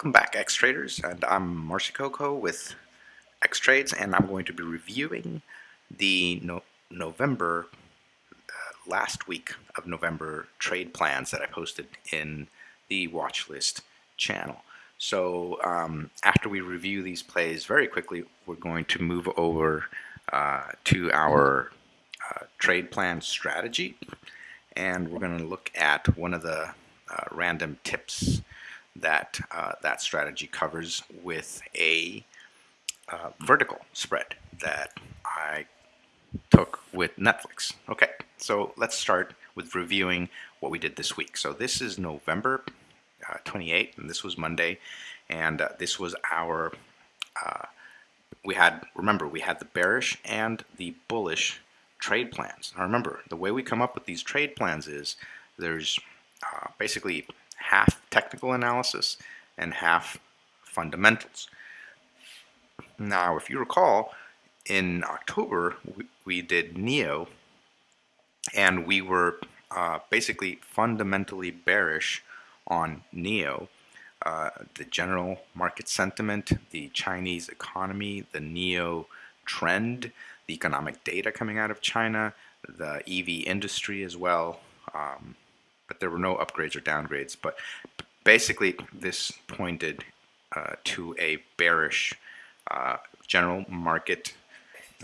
Welcome back X Traders and I'm Marcy Coco with X Trades and I'm going to be reviewing the no November uh, last week of November trade plans that I posted in the watch list channel. So um, after we review these plays very quickly we're going to move over uh, to our uh, trade plan strategy and we're going to look at one of the uh, random tips that uh, that strategy covers with a uh, vertical spread that I took with Netflix. Okay, so let's start with reviewing what we did this week. So this is November uh, 28th, and this was Monday, and uh, this was our, uh, we had, remember, we had the bearish and the bullish trade plans. Now remember, the way we come up with these trade plans is there's uh, basically half technical analysis and half fundamentals. Now, if you recall, in October, we, we did NIO, and we were uh, basically fundamentally bearish on NIO. Uh, the general market sentiment, the Chinese economy, the NIO trend, the economic data coming out of China, the EV industry as well, um, but there were no upgrades or downgrades. But basically, this pointed uh, to a bearish uh, general market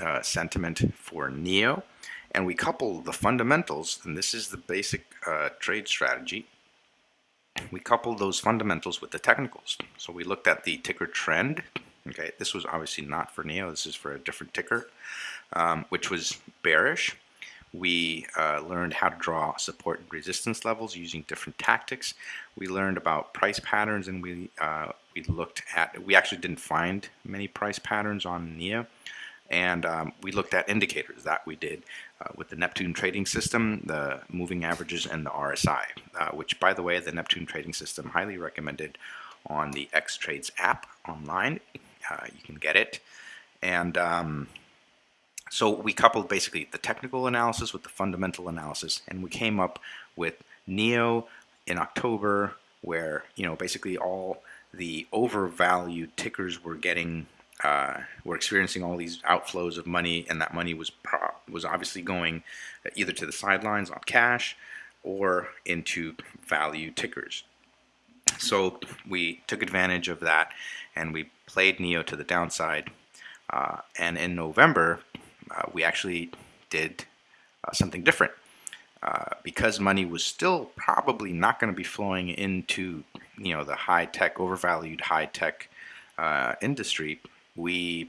uh, sentiment for NIO. And we couple the fundamentals, and this is the basic uh, trade strategy. We couple those fundamentals with the technicals. So we looked at the ticker trend. Okay, this was obviously not for NIO, This is for a different ticker, um, which was bearish we uh, learned how to draw support and resistance levels using different tactics. We learned about price patterns and we, uh, we looked at, we actually didn't find many price patterns on NIA. And um, we looked at indicators that we did uh, with the Neptune trading system, the moving averages, and the RSI, uh, which, by the way, the Neptune trading system highly recommended on the X Trades app online. Uh, you can get it. And um, so we coupled basically the technical analysis with the fundamental analysis, and we came up with NIO in October, where you know basically all the overvalued tickers were getting uh, were experiencing all these outflows of money, and that money was was obviously going either to the sidelines on cash or into value tickers. So we took advantage of that, and we played NIO to the downside. Uh, and in November, we actually did uh, something different. Uh, because money was still probably not going to be flowing into you know the high tech overvalued high tech uh, industry we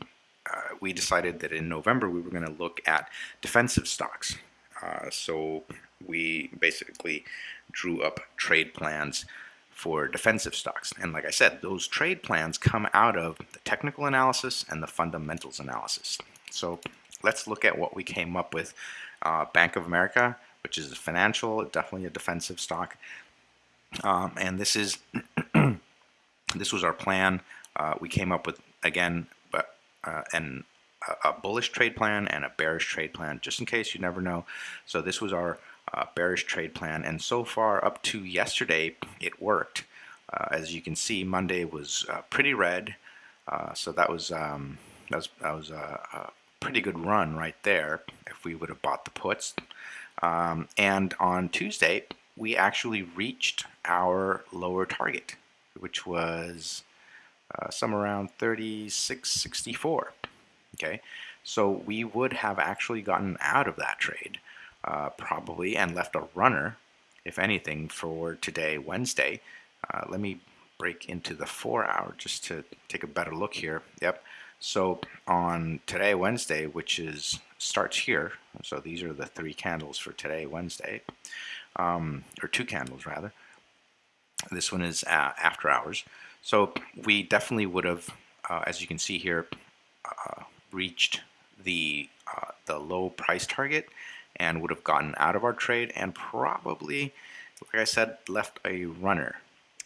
uh, we decided that in November we were going to look at defensive stocks. Uh, so we basically drew up trade plans for defensive stocks. And like I said those trade plans come out of the technical analysis and the fundamentals analysis. So let's look at what we came up with. Uh, Bank of America, which is a financial, definitely a defensive stock. Um, and this is this was our plan. Uh, we came up with again, but uh, an a bullish trade plan and a bearish trade plan, just in case you never know. So this was our uh, bearish trade plan, and so far up to yesterday, it worked. Uh, as you can see, Monday was uh, pretty red, uh, so that was um, that was that was a, pretty good run right there if we would have bought the puts. Um, and on Tuesday, we actually reached our lower target, which was uh, somewhere around 36.64. Okay, so we would have actually gotten out of that trade uh, probably and left a runner, if anything, for today, Wednesday. Uh, let me break into the four hour just to take a better look here. Yep. So on today, Wednesday, which is starts here, so these are the three candles for today, Wednesday, um, or two candles rather. This one is uh, after hours. So we definitely would have, uh, as you can see here, uh, reached the uh, the low price target and would have gotten out of our trade and probably, like I said, left a runner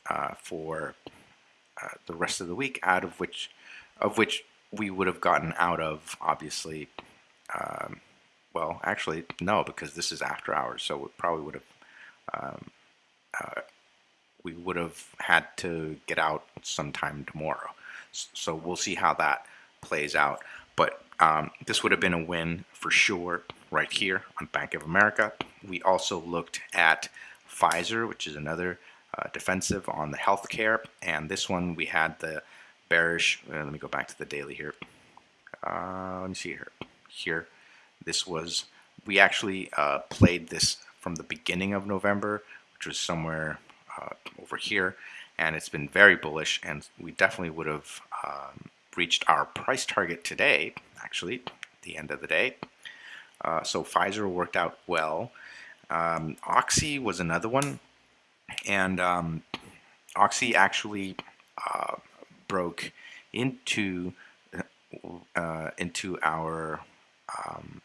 uh, for uh, the rest of the week, out of which, of which we would have gotten out of, obviously, um, well, actually, no, because this is after hours, so we probably would have um, uh, we would have had to get out sometime tomorrow. So we'll see how that plays out. But um, this would have been a win for sure right here on Bank of America. We also looked at Pfizer, which is another uh, defensive on the healthcare. And this one we had the bearish. Uh, let me go back to the daily here. Uh, let me see here. Here, this was we actually uh, played this from the beginning of November, which was somewhere uh, over here, and it's been very bullish. And we definitely would have um, reached our price target today. Actually, the end of the day. Uh, so Pfizer worked out well. Um, Oxy was another one and um, Oxy actually uh, broke into uh, into our um,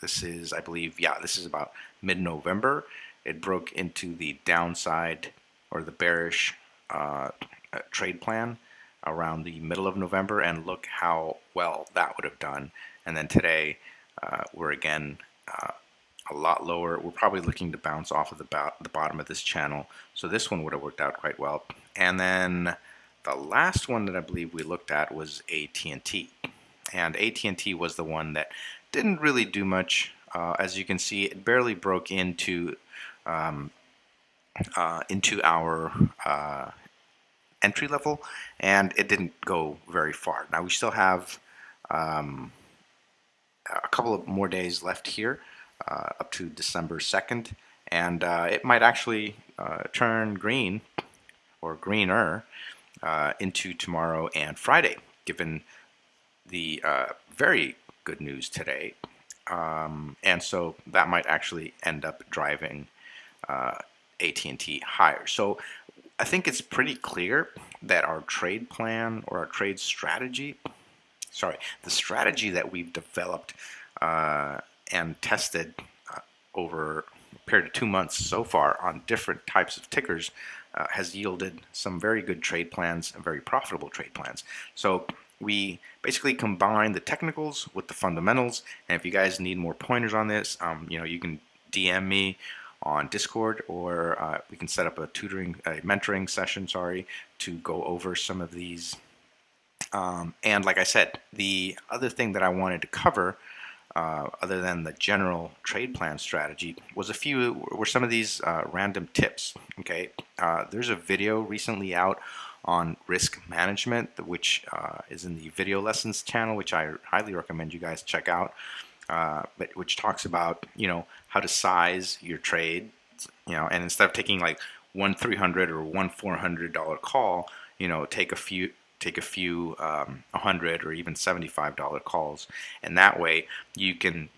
this is I believe yeah this is about mid-November it broke into the downside or the bearish uh, uh trade plan around the middle of November and look how well that would have done and then today uh, we're again uh, a lot lower. We're probably looking to bounce off of the, bo the bottom of this channel. So this one would have worked out quite well. And then the last one that I believe we looked at was AT&T. And AT&T was the one that didn't really do much. Uh, as you can see, it barely broke into um, uh, into our uh, entry level, and it didn't go very far. Now we still have um, a couple of more days left here uh, up to December 2nd and uh, it might actually uh, turn green or greener uh, into tomorrow and Friday given the uh, very good news today. Um, and so that might actually end up driving uh, AT&T higher. So I think it's pretty clear that our trade plan or our trade strategy sorry the strategy that we've developed and tested uh, over a period of two months so far on different types of tickers uh, has yielded some very good trade plans and very profitable trade plans. So we basically combine the technicals with the fundamentals and if you guys need more pointers on this um, you know you can DM me on Discord or uh, we can set up a tutoring a mentoring session sorry to go over some of these um, and like I said the other thing that I wanted to cover uh, other than the general trade plan strategy was a few were some of these uh, random tips okay? Uh, there's a video recently out on risk management which uh, is in the video lessons channel which I highly recommend you guys check out uh, but which talks about you know how to size your trade you know and instead of taking like one 300 or one 400 dollar call you know take a few take a few um, 100 or even $75 calls. And that way you can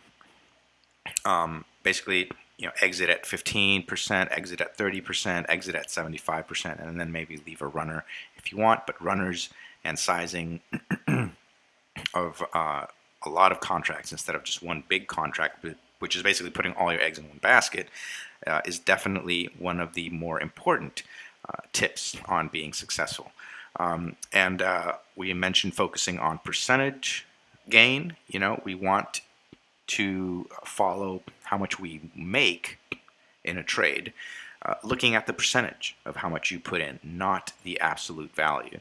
um, basically you know exit at 15% exit at 30% exit at 75% and then maybe leave a runner if you want. But runners and sizing of uh, a lot of contracts instead of just one big contract which is basically putting all your eggs in one basket uh, is definitely one of the more important uh, tips on being successful um, and uh, we mentioned focusing on percentage gain. You know, we want to follow how much we make in a trade, uh, looking at the percentage of how much you put in, not the absolute value.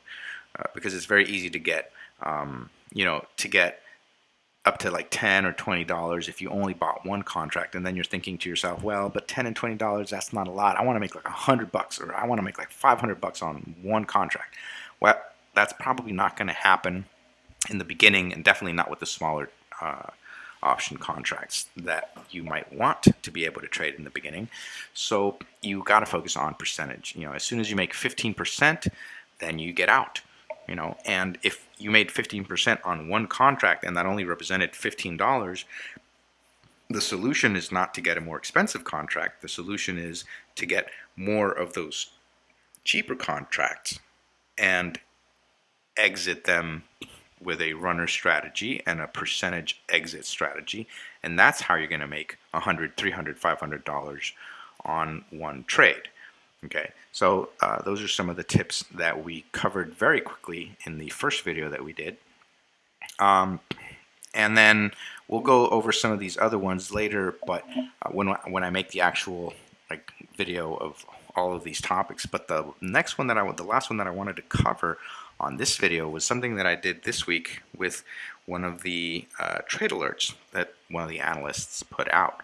Uh, because it's very easy to get, um, you know, to get up to like 10 or 20 dollars if you only bought one contract and then you're thinking to yourself well but 10 and 20 dollars that's not a lot I want to make like a hundred bucks or I want to make like 500 bucks on one contract well, that's probably not going to happen in the beginning and definitely not with the smaller uh, option contracts that you might want to be able to trade in the beginning. So you got to focus on percentage. You know, as soon as you make 15%, then you get out. You know, and if you made 15% on one contract and that only represented $15, the solution is not to get a more expensive contract. The solution is to get more of those cheaper contracts and exit them with a runner strategy and a percentage exit strategy. And that's how you're going to make 100 300 500 dollars on one trade okay? So uh, those are some of the tips that we covered very quickly in the first video that we did. Um, and then we'll go over some of these other ones later but uh, when, when I make the actual like video of all of these topics, but the next one that I the last one that I wanted to cover on this video was something that I did this week with one of the uh, trade alerts that one of the analysts put out,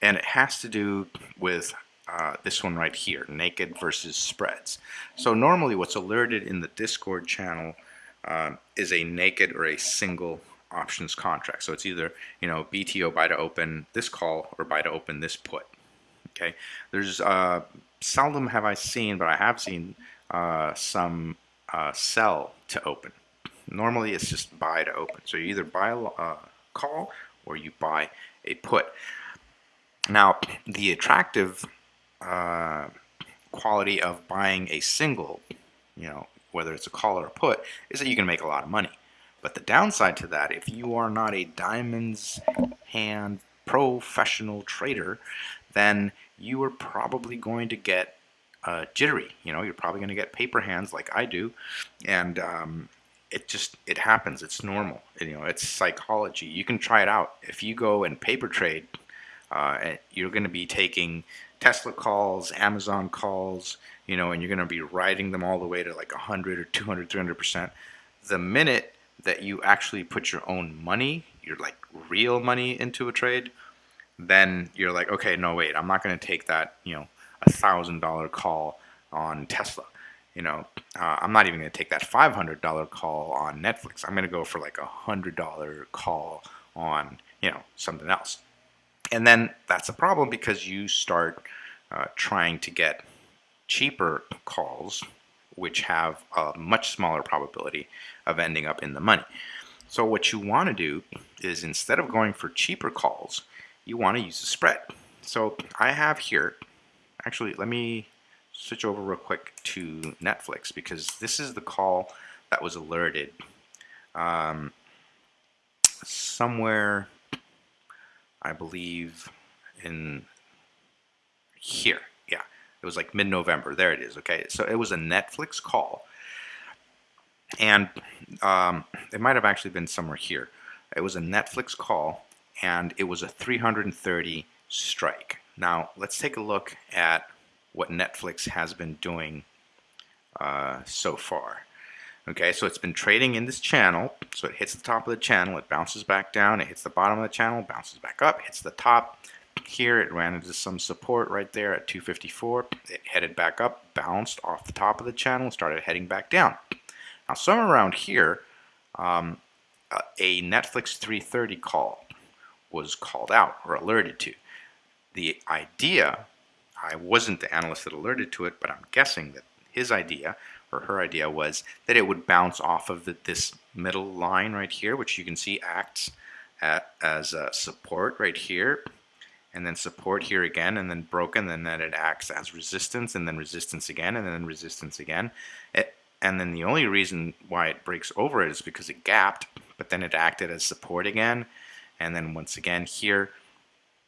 and it has to do with uh, this one right here, naked versus spreads. So normally what's alerted in the Discord channel uh, is a naked or a single options contract. So it's either, you know, BTO buy to open this call or buy to open this put. Okay, there's uh, seldom have I seen, but I have seen uh, some uh, sell to open. Normally it's just buy to open. So you either buy a uh, call or you buy a put. Now the attractive uh, quality of buying a single, you know, whether it's a call or a put, is that you can make a lot of money. But the downside to that, if you are not a diamonds hand professional trader, then you are probably going to get uh, jittery. You know, you're probably going to get paper hands like I do, and um, it just it happens. It's normal. You know, it's psychology. You can try it out. If you go and paper trade, uh, you're going to be taking Tesla calls, Amazon calls, you know, and you're going to be riding them all the way to like 100 or 200, 300 percent. The minute that you actually put your own money, your like real money into a trade, then you're like, okay, no, wait, I'm not going to take that, you know, a thousand dollar call on Tesla. You know, uh, I'm not even going to take that $500 call on Netflix. I'm going to go for like a hundred dollar call on, you know, something else. And then that's a problem because you start uh, trying to get cheaper calls which have a much smaller probability of ending up in the money. So what you want to do is instead of going for cheaper calls, you want to use a spread. So I have here, actually let me switch over real quick to Netflix because this is the call that was alerted um, somewhere, I believe, in here. Yeah, it was like mid-November. There it is. Okay, so it was a Netflix call, and um, it might have actually been somewhere here. It was a Netflix call, and it was a 330 strike. Now let's take a look at what Netflix has been doing uh, so far. Okay, so it's been trading in this channel. So it hits the top of the channel, it bounces back down, it hits the bottom of the channel, bounces back up, hits the top, here it ran into some support right there at 254 it headed back up bounced off the top of the channel started heading back down now somewhere around here um, a Netflix 330 call was called out or alerted to. The idea I wasn't the analyst that alerted to it but I'm guessing that his idea or her idea was that it would bounce off of the, this middle line right here which you can see acts at, as a support right here and then support here again and then broken and then it acts as resistance and then resistance again and then resistance again. It, and then the only reason why it breaks over it is because it gapped but then it acted as support again and then once again here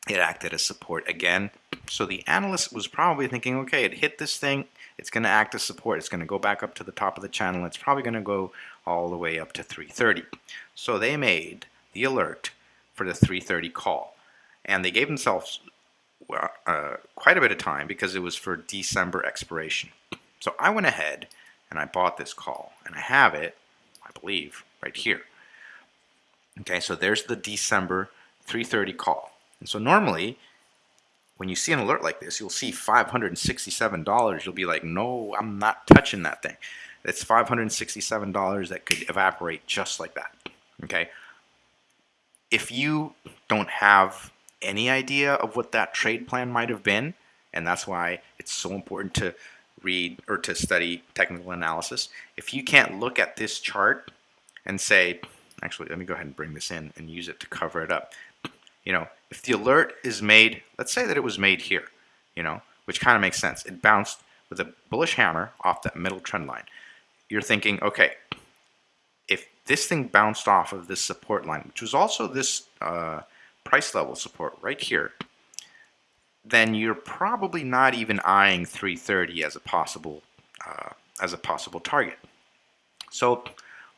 it acted as support again so the analyst was probably thinking okay it hit this thing it's going to act as support it's going to go back up to the top of the channel it's probably going to go all the way up to 330 so they made the alert for the 330 call and they gave themselves uh, quite a bit of time because it was for December expiration. So I went ahead and I bought this call, and I have it, I believe, right here. Okay, so there's the December 330 call. And so normally, when you see an alert like this, you'll see $567. You'll be like, no, I'm not touching that thing. It's $567 that could evaporate just like that. Okay, if you don't have any idea of what that trade plan might have been, and that's why it's so important to read or to study technical analysis. If you can't look at this chart and say, actually, let me go ahead and bring this in and use it to cover it up. You know, if the alert is made, let's say that it was made here, you know, which kind of makes sense. It bounced with a bullish hammer off that middle trend line. You're thinking, okay, if this thing bounced off of this support line, which was also this uh, price level support right here, then you're probably not even eyeing 330 as a possible uh, as a possible target. So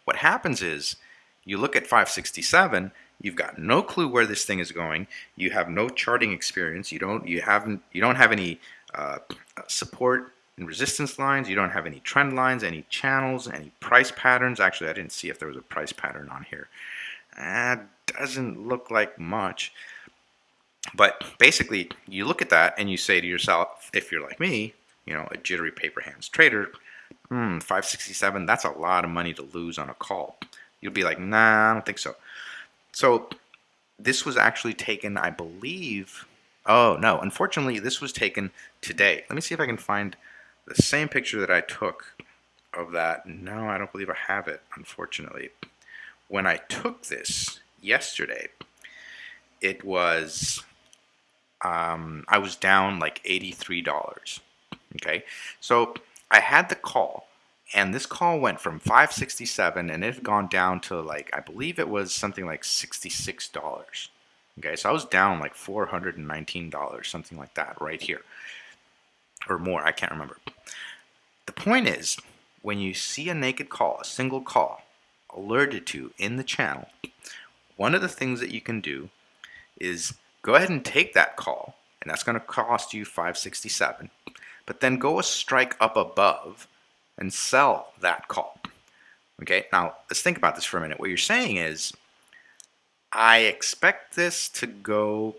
what happens is you look at 567 you've got no clue where this thing is going you have no charting experience you don't you haven't you don't have any uh, support and resistance lines. You don't have any trend lines, any channels, any price patterns. Actually, I didn't see if there was a price pattern on here. That doesn't look like much. But basically, you look at that and you say to yourself, if you're like me, you know, a jittery paper hands trader, hmm, 567, that's a lot of money to lose on a call. You'll be like, nah, I don't think so. So this was actually taken, I believe, oh no, unfortunately this was taken today. Let me see if I can find the same picture that I took of that. No, I don't believe I have it, unfortunately. When I took this yesterday, it was, um, I was down like $83. Okay, so I had the call, and this call went from 567 and it had gone down to like, I believe it was something like $66. Okay, so I was down like $419, something like that right here. Or more, I can't remember. The point is, when you see a naked call, a single call, alerted to in the channel, one of the things that you can do is go ahead and take that call, and that's going to cost you 567 but then go a strike up above and sell that call. Okay, now let's think about this for a minute. What you're saying is, I expect this to go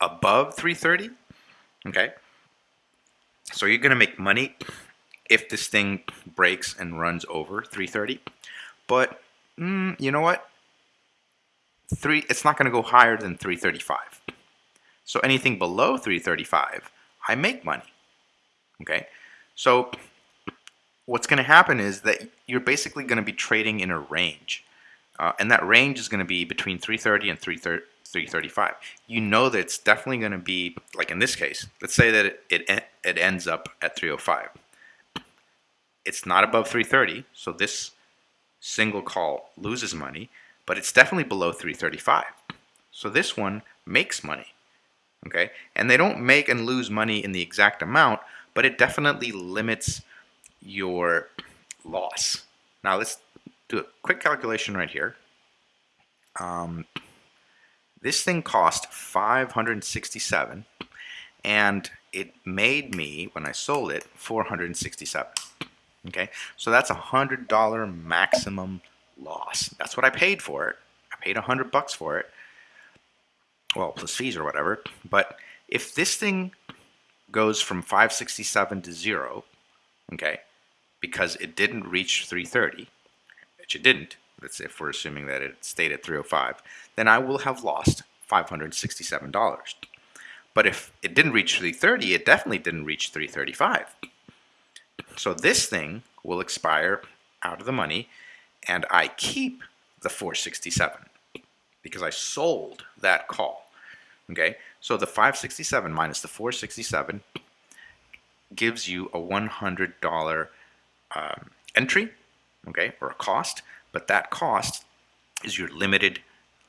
above 330. Okay, so you're going to make money if this thing breaks and runs over 330. But mm, you know what? Three, it's not going to go higher than 335. So anything below 335 I make money. Okay, so what's going to happen is that you're basically going to be trading in a range, uh, and that range is going to be between 330 and 335. You know that it's definitely going to be like in this case. Let's say that it, it it ends up at 305. It's not above 330, so this single call loses money, but it's definitely below 335. So this one makes money okay? And they don't make and lose money in the exact amount, but it definitely limits your loss. Now let's do a quick calculation right here. Um, this thing cost 567 and it made me, when I sold it, 467. Okay, so that's a hundred dollar maximum loss. That's what I paid for it. I paid a hundred bucks for it well, plus fees or whatever. But if this thing goes from 567 to zero, okay, because it didn't reach 330, which it didn't, say if we're assuming that it stayed at 305, then I will have lost $567. But if it didn't reach 330, it definitely didn't reach 335. So this thing will expire out of the money and I keep the 467 because I sold that call. Okay, so the 567 minus the 467 gives you a $100 um, entry, okay, or a cost, but that cost is your limited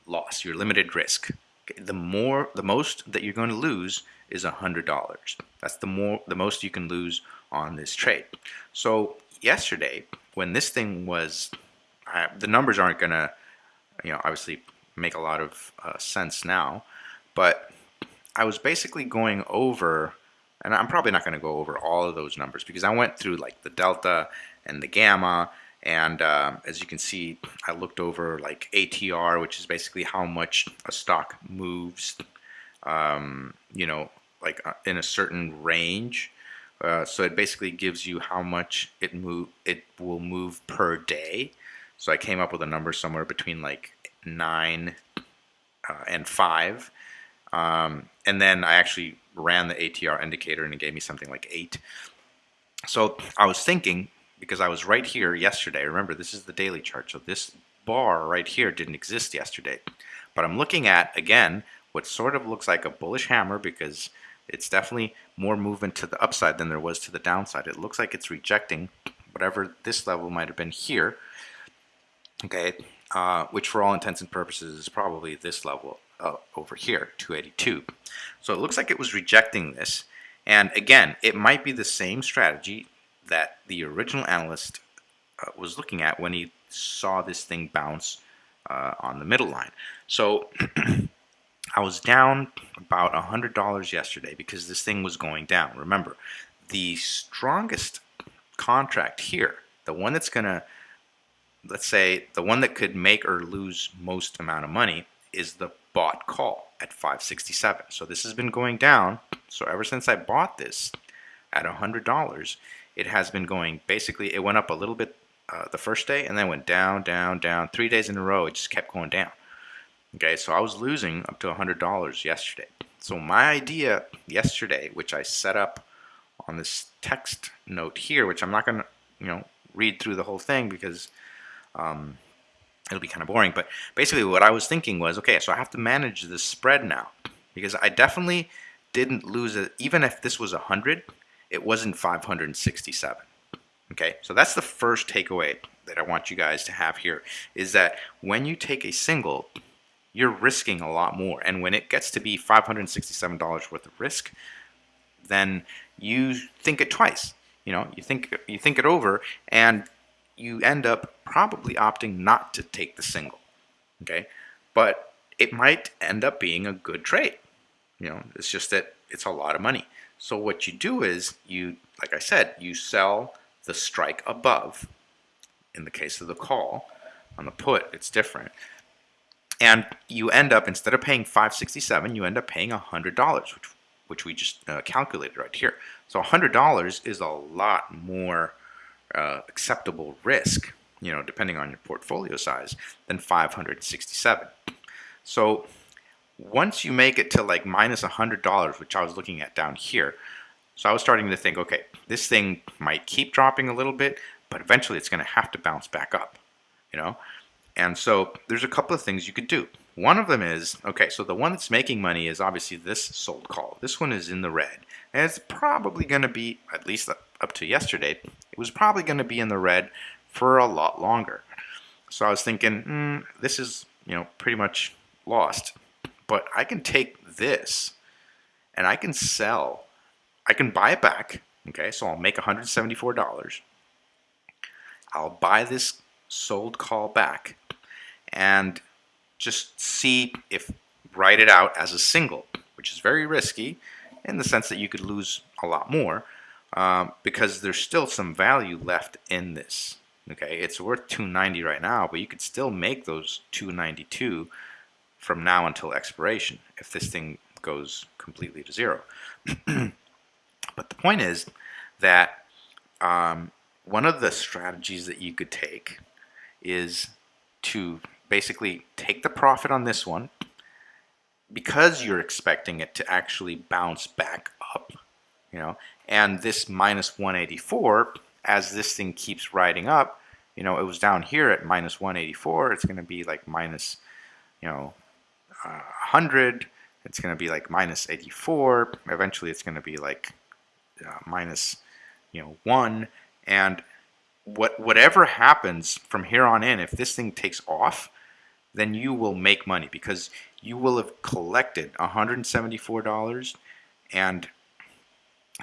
loss, your limited risk. Okay? The more, the most that you're going to lose is $100. That's the more, the most you can lose on this trade. So yesterday, when this thing was, uh, the numbers aren't going to, you know, obviously make a lot of uh, sense now. But I was basically going over, and I'm probably not going to go over all of those numbers because I went through like the delta and the gamma. And uh, as you can see, I looked over like ATR, which is basically how much a stock moves, um, you know, like uh, in a certain range. Uh, so it basically gives you how much it move it will move per day. So I came up with a number somewhere between like nine uh, and five. Um, and then I actually ran the ATR indicator and it gave me something like eight. So I was thinking, because I was right here yesterday, remember this is the daily chart, so this bar right here didn't exist yesterday. But I'm looking at, again, what sort of looks like a bullish hammer because it's definitely more movement to the upside than there was to the downside. It looks like it's rejecting whatever this level might have been here. Okay, uh, which for all intents and purposes is probably this level uh, over here, 282. So it looks like it was rejecting this. And again, it might be the same strategy that the original analyst uh, was looking at when he saw this thing bounce uh, on the middle line. So I was down about $100 yesterday because this thing was going down. Remember, the strongest contract here, the one that's going to, let's say, the one that could make or lose most amount of money is the bought call at 567. So this has been going down. So ever since I bought this at $100, it has been going, basically, it went up a little bit uh, the first day and then went down, down, down. Three days in a row, it just kept going down. Okay, so I was losing up to $100 yesterday. So my idea yesterday, which I set up on this text note here, which I'm not going to, you know, read through the whole thing because um, it'll be kind of boring. But basically what I was thinking was, okay, so I have to manage this spread now because I definitely didn't lose it. Even if this was 100, it wasn't 567. Okay, so that's the first takeaway that I want you guys to have here is that when you take a single, you're risking a lot more. And when it gets to be $567 worth of risk, then you think it twice. You know, you think you think it over, and you end up probably opting not to take the single. Okay, but it might end up being a good trade. You know, it's just that it's a lot of money. So what you do is you, like I said, you sell the strike above. In the case of the call, on the put, it's different. And you end up, instead of paying 567 you end up paying $100, which, which we just uh, calculated right here. So $100 is a lot more uh, acceptable risk, you know, depending on your portfolio size, than 567 So once you make it to like minus $100, which I was looking at down here, so I was starting to think, okay, this thing might keep dropping a little bit, but eventually it's going to have to bounce back up, you know? And so there's a couple of things you could do. One of them is, okay, so the one that's making money is obviously this sold call. This one is in the red. And it's probably going to be, at least up to yesterday, it was probably going to be in the red for a lot longer. So I was thinking, mm, this is, you know, pretty much lost. But I can take this and I can sell, I can buy it back. Okay, so I'll make $174. I'll buy this sold call back and just see if write it out as a single, which is very risky in the sense that you could lose a lot more um, because there's still some value left in this. Okay, it's worth 290 right now, but you could still make those 292 from now until expiration if this thing goes completely to zero. but the point is that um, one of the strategies that you could take is to basically take the profit on this one because you're expecting it to actually bounce back up, you know, and this minus 184, as this thing keeps riding up, you know, it was down here at minus 184, it's going to be like minus, you know, uh, 100, it's going to be like minus 84, eventually it's going to be like uh, minus, you know, 1, and what whatever happens from here on in, if this thing takes off, then you will make money because you will have collected $174 and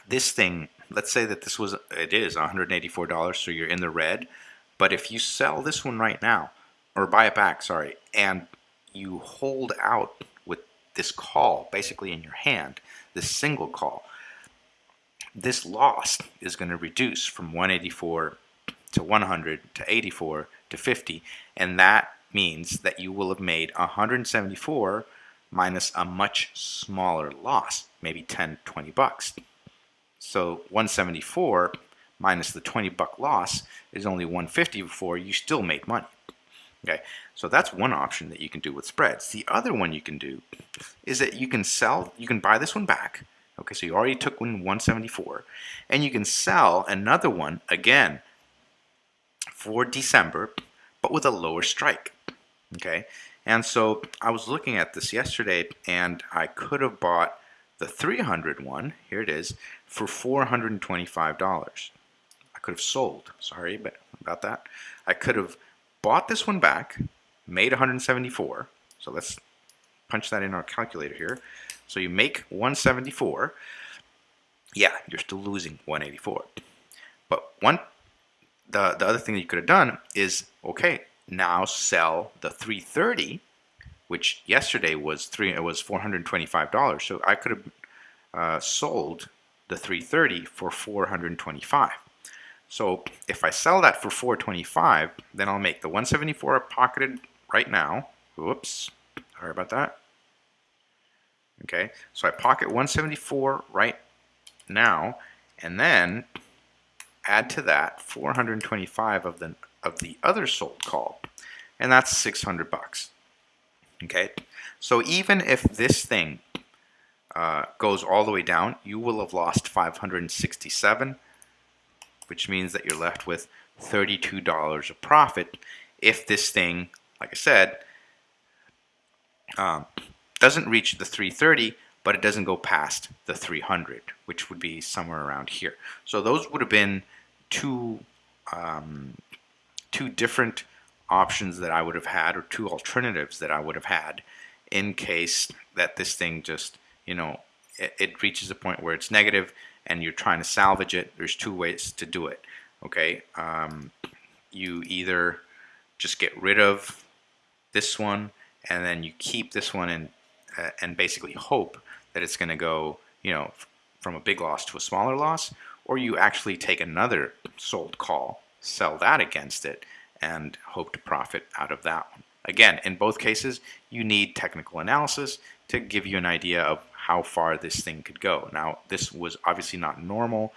this thing, let's say that this was, it is $184, so you're in the red, but if you sell this one right now, or buy it back, sorry, and you hold out with this call basically in your hand, this single call, this loss is going to reduce from 184 to 100 to 84 to 50 and that means that you will have made 174 minus a much smaller loss maybe 10 20 bucks so 174 minus the 20 buck loss is only 150 before you still made money okay so that's one option that you can do with spreads the other one you can do is that you can sell you can buy this one back okay so you already took one 174 and you can sell another one again for December, but with a lower strike. Okay, and so I was looking at this yesterday, and I could have bought the 300 one, here it is, for $425. I could have sold, sorry but about that. I could have bought this one back, made 174. So let's punch that in our calculator here. So you make 174. Yeah, you're still losing 184. But one the, the other thing that you could have done is, okay, now sell the 330 which yesterday was three. It was four hundred twenty-five dollars. So I could have uh, sold the 330 for 425. So if I sell that for 425, then I'll make the 174 pocketed right now. Whoops, sorry about that. Okay, so I pocket 174 right now, and then add to that 425 of the of the other sold call, and that's 600 bucks. Okay, so even if this thing uh, goes all the way down, you will have lost 567, which means that you're left with $32 of profit if this thing, like I said, um, doesn't reach the 330, but it doesn't go past the 300, which would be somewhere around here. So those would have been two um, two different options that I would have had, or two alternatives that I would have had, in case that this thing just, you know, it, it reaches a point where it's negative and you're trying to salvage it. There's two ways to do it. Okay, um, you either just get rid of this one and then you keep this one and uh, and basically hope that it's going to go, you know, from a big loss to a smaller loss, or you actually take another sold call, sell that against it, and hope to profit out of that one. Again, in both cases, you need technical analysis to give you an idea of how far this thing could go. Now, this was obviously not normal.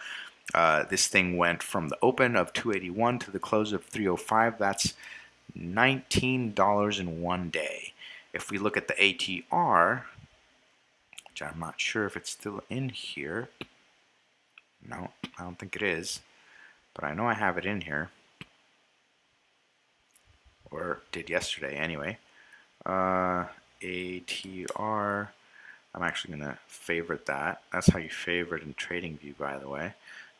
Uh, this thing went from the open of 281 to the close of 305. That's $19 in one day. If we look at the ATR, which I'm not sure if it's still in here. No, I don't think it is. But I know I have it in here. Or did yesterday anyway. Uh, ATR. I'm actually going to favorite that. That's how you favorite in TradingView, by the way.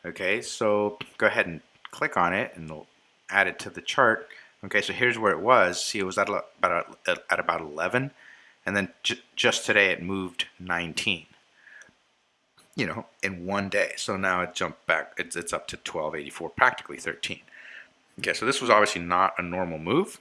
Okay, so go ahead and click on it and add it to the chart. Okay, so here's where it was. See, it was at about at about 11, and then just today it moved 19. You know, in one day. So now it jumped back. It's it's up to 1284, practically 13. Okay, so this was obviously not a normal move,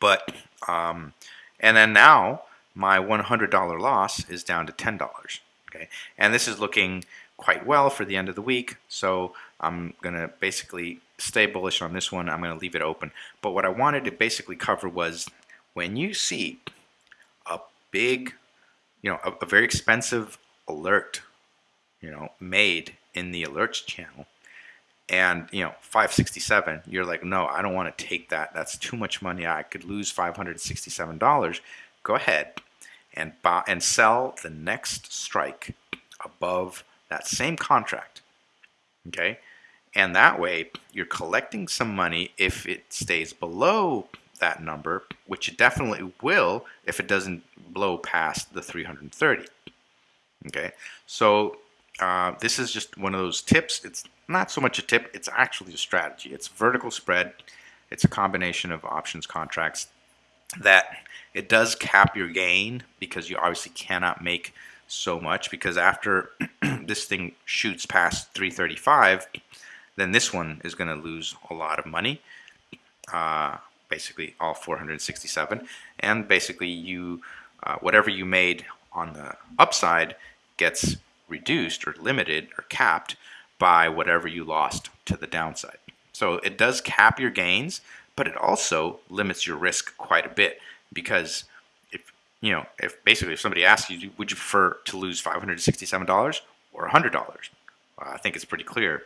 but um, and then now my $100 loss is down to $10. Okay, and this is looking quite well for the end of the week. So I'm to basically stay bullish on this one. I'm to leave it open. But what I wanted to basically cover was when you see a big, you know, a, a very expensive alert, you know, made in the alerts channel, and you know 567 you're like no i don't want to take that that's too much money i could lose $567 go ahead and buy and sell the next strike above that same contract. Okay? And that way, you're collecting some money if it stays below that number, which it definitely will if it doesn't blow past the 330. Okay? So, uh, this is just one of those tips. It's not so much a tip, it's actually a strategy. It's vertical spread. It's a combination of options contracts that it does cap your gain because you obviously cannot make so much because after this thing shoots past 335 then this one is going to lose a lot of money uh, basically all 467 and basically you uh, whatever you made on the upside gets reduced or limited or capped by whatever you lost to the downside so it does cap your gains but it also limits your risk quite a bit because if you know, if basically if somebody asks you, would you prefer to lose $567 or $100? Uh, I think it's pretty clear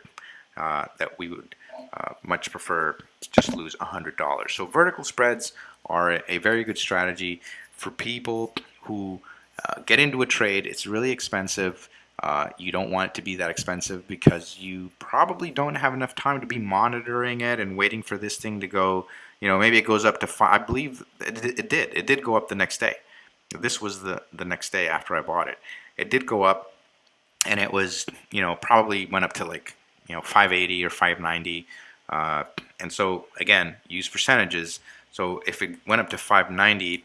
uh, that we would uh, much prefer to just lose $100. So vertical spreads are a, a very good strategy for people who uh, get into a trade. It's really expensive. Uh, you don't want it to be that expensive because you probably don't have enough time to be monitoring it and waiting for this thing to go. You know, maybe it goes up to five. I believe it, it did. It did go up the next day. This was the, the next day after I bought it. It did go up and it was, you know, probably went up to like, you know, 580 or 590. Uh, and so again, use percentages. So if it went up to 590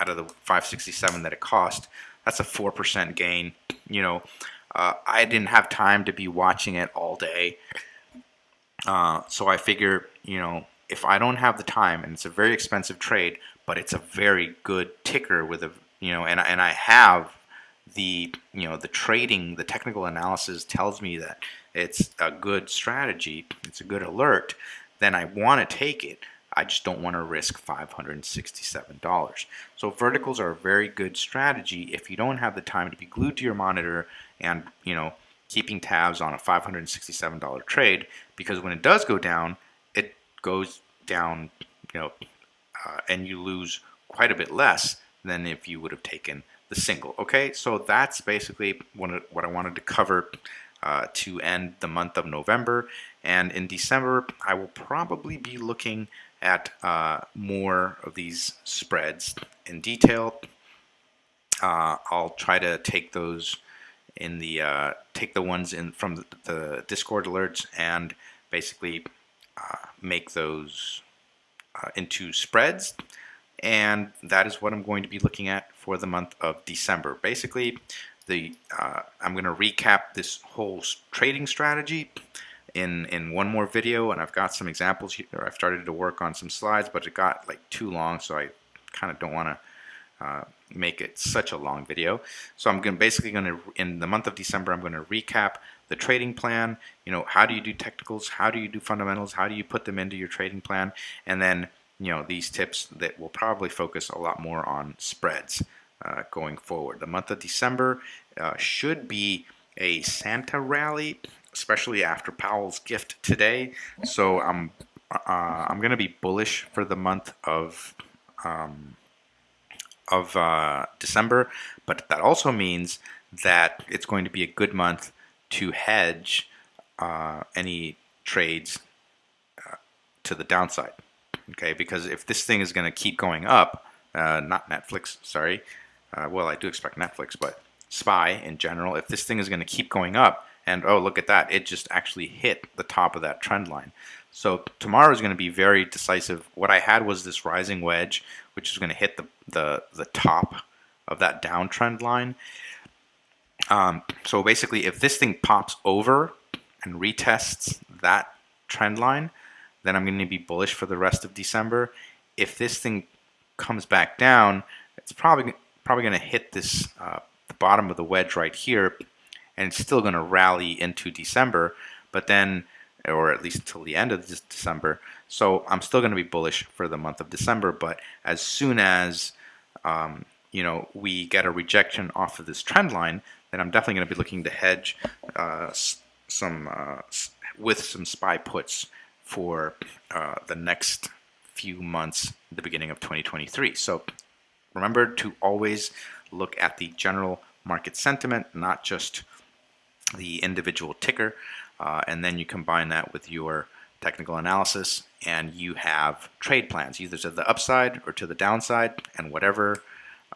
out of the 567 that it cost, that's a 4% gain. You know, uh, I didn't have time to be watching it all day. Uh, so I figure, you know, if I don't have the time, and it's a very expensive trade, but it's a very good ticker with a you know, and and I have the you know the trading, the technical analysis tells me that it's a good strategy, it's a good alert, then I want to take it. I just don't want to risk $567. So verticals are a very good strategy if you don't have the time to be glued to your monitor and, you know, keeping tabs on a $567 trade because when it does go down, it goes down, you know, uh, and you lose quite a bit less than if you would have taken the single. Okay, so that's basically what, what I wanted to cover uh, to end the month of November. And in December, I will probably be looking at uh, more of these spreads in detail. Uh, I'll try to take those in the uh, take the ones in from the, Discord alerts and basically uh, make those uh, into spreads and that is what I'm going to be looking at for the month of December. Basically, the uh, I'm going to recap this whole trading strategy in in one more video, and I've got some examples here. I've started to work on some slides, but it got like too long, so I kind of don't want to uh, make it such a long video. So I'm going basically going to in the month of December, I'm going to recap the trading plan. You know, how do you do technicals? How do you do fundamentals? How do you put them into your trading plan? And then you know these tips that will probably focus a lot more on spreads uh, going forward. The month of December uh, should be a Santa rally, especially after Powell's gift today. So I'm uh, I'm going to be bullish for the month of um, of uh, December, but that also means that it's going to be a good month to hedge uh, any trades uh, to the downside okay? Because if this thing is going to keep going up, uh, not Netflix, sorry, uh, well, I do expect Netflix, but SPY in general, if this thing is going to keep going up, and oh, look at that, it just actually hit the top of that trend line. So tomorrow is going to be very decisive. What I had was this rising wedge, which is going to hit the, the, the top of that downtrend line. Um, so basically, if this thing pops over and retests that trend line, then I'm going to be bullish for the rest of December. If this thing comes back down, it's probably probably going to hit this uh, the bottom of the wedge right here, and it's still going to rally into December, but then, or at least till the end of this December. So I'm still going to be bullish for the month of December, but as soon as um, you know we get a rejection off of this trend line, then I'm definitely going to be looking to hedge uh, some uh, with some SPY puts for uh, the next few months, the beginning of 2023. So remember to always look at the general market sentiment, not just the individual ticker, uh, and then you combine that with your technical analysis and you have trade plans either to the upside or to the downside and whatever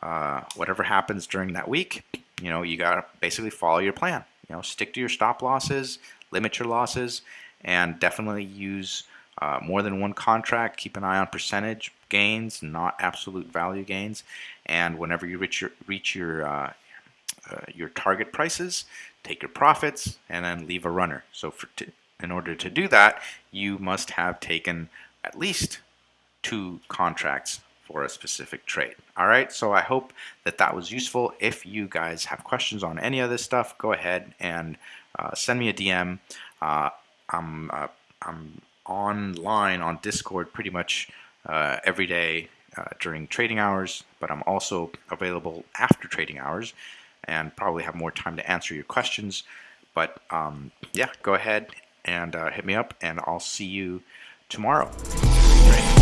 uh, whatever happens during that week you know you got to basically follow your plan you know stick to your stop losses limit your losses and definitely use uh, more than one contract. Keep an eye on percentage gains, not absolute value gains. And whenever you reach your reach your uh, your target prices, take your profits and then leave a runner. So in order to do that, you must have taken at least two contracts for a specific trade. All right, so I hope that that was useful. If you guys have questions on any of this stuff, go ahead and uh, send me a DM. Uh, I'm uh, I'm online on Discord pretty much uh, every day uh, during trading hours, but I'm also available after trading hours and probably have more time to answer your questions. But um, yeah, go ahead and uh, hit me up, and I'll see you tomorrow. Great.